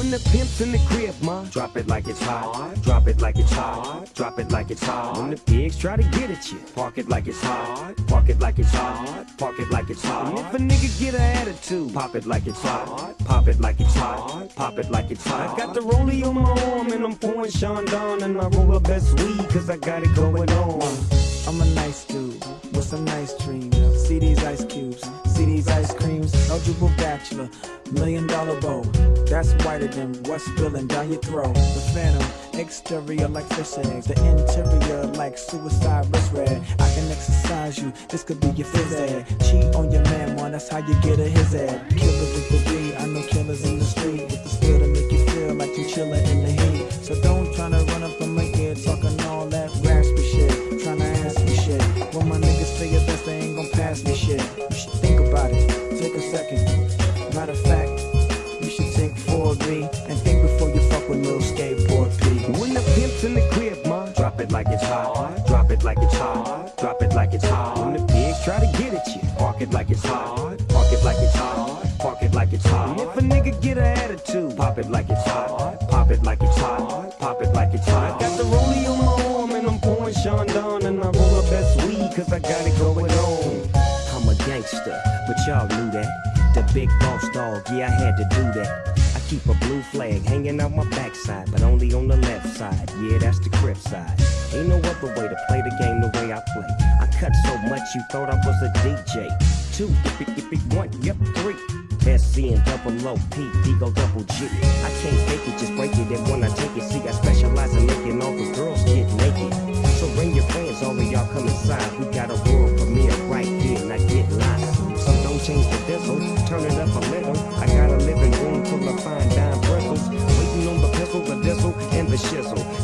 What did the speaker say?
When the pimp's in the crib, ma, drop it like it's hot. Drop it like it's hot. Drop it like it's hot. When the pigs try to get at you, park it like it's hot. Park it like it's hot. Park it like it's hot. And if a nigga get an attitude, pop it like it's hot. Pop it like it's hot. Pop it like it's hot. I got the rollie on my arm and I'm pouring Chandon and I roll the best weed cause I got it going on. Eligible bachelor, million dollar bow. That's whiter than what's spilling down your throat. The phantom, exterior like fish eggs. The interior like suicide wrist red. I can exercise you, this could be your phys ed. Cheat on your man, one, that's how you get a his ed. Killer with the beat, I know killers in the street. With the skill to make you feel like you chillin' in the heat. So don't try to run up on my ear talking all that raspy shit. Tryna ask me shit. When my niggas say your best, they ain't gon' pass me shit. It like it's hot. Drop it like it's hot. When the pigs try to get at you, park it like it's hot. Park it like it's hot. Park it like it's hot. And if a nigga get an attitude, pop it like it's hot. Pop it like it's hot. Pop it like it's hot. I got the rollie on my arm and I'm pouring Chandon and I roll up best weed cause I got it going on. I'm a gangster, but y'all knew that. The big boss dog, yeah, I had to do that. Keep a blue flag hanging out my backside, but only on the left side. Yeah, that's the crib side. Ain't no other way to play the game the way I play. I cut so much you thought I was a DJ. Two, yip, yip, yip, one, yep, three. SC and double O, P, D go double G. I can't fake it, just break it. And when I take it, see, I specialize in making all the girls get naked. So bring your friends, all of y'all come inside. We got a world premiere shizzle.